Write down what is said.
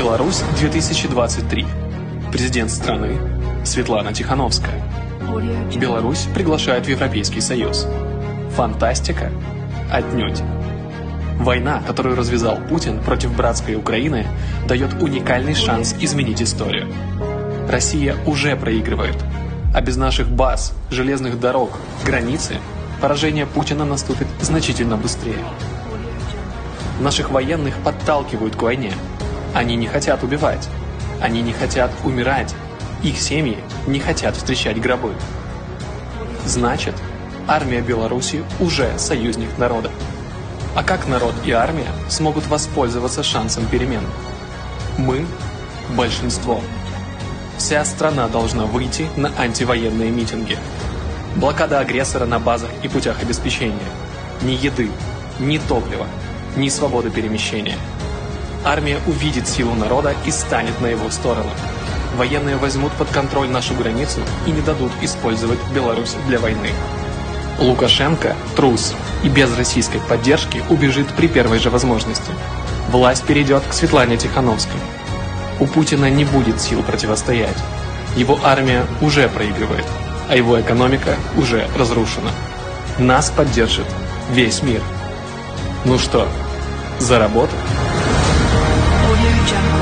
Беларусь 2023. Президент страны Светлана Тихановская. Беларусь приглашает в Европейский Союз. Фантастика? Отнюдь. Война, которую развязал Путин против братской Украины, дает уникальный шанс изменить историю. Россия уже проигрывает, а без наших баз, железных дорог, границы, поражение Путина наступит значительно быстрее. Наших военных подталкивают к войне. Они не хотят убивать. Они не хотят умирать. Их семьи не хотят встречать гробы. Значит, армия Беларуси уже союзник народа. А как народ и армия смогут воспользоваться шансом перемен? Мы – большинство. Вся страна должна выйти на антивоенные митинги. Блокада агрессора на базах и путях обеспечения. Ни еды, ни топлива, ни свободы перемещения. Армия увидит силу народа и станет на его сторону. Военные возьмут под контроль нашу границу и не дадут использовать Беларусь для войны. Лукашенко – трус и без российской поддержки убежит при первой же возможности. Власть перейдет к Светлане Тихановской. У Путина не будет сил противостоять. Его армия уже проигрывает, а его экономика уже разрушена. Нас поддержит весь мир. Ну что, за работу? Audio Jungle.